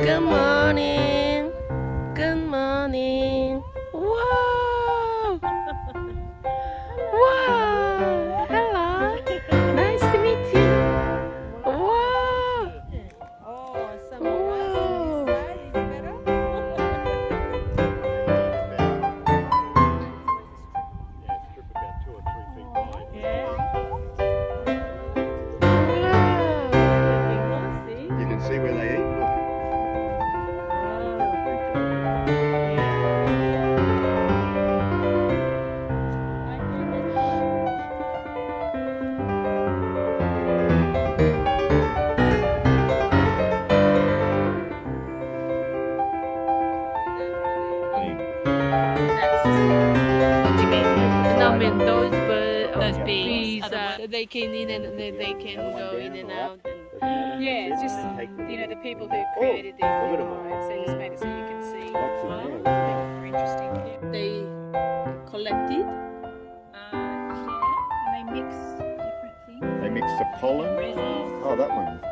Good those bird, Those uh, bees, bees, uh, so they can in and they, they can go in and out. And, Yeah, it's just you know the people who created these look at little 'em. lives. They just made it so you can see. That's Wow. in there. Interesting. Yeah. they collected. Uh, yeah, and they mix different things. They mix the pollen. Oh, that one.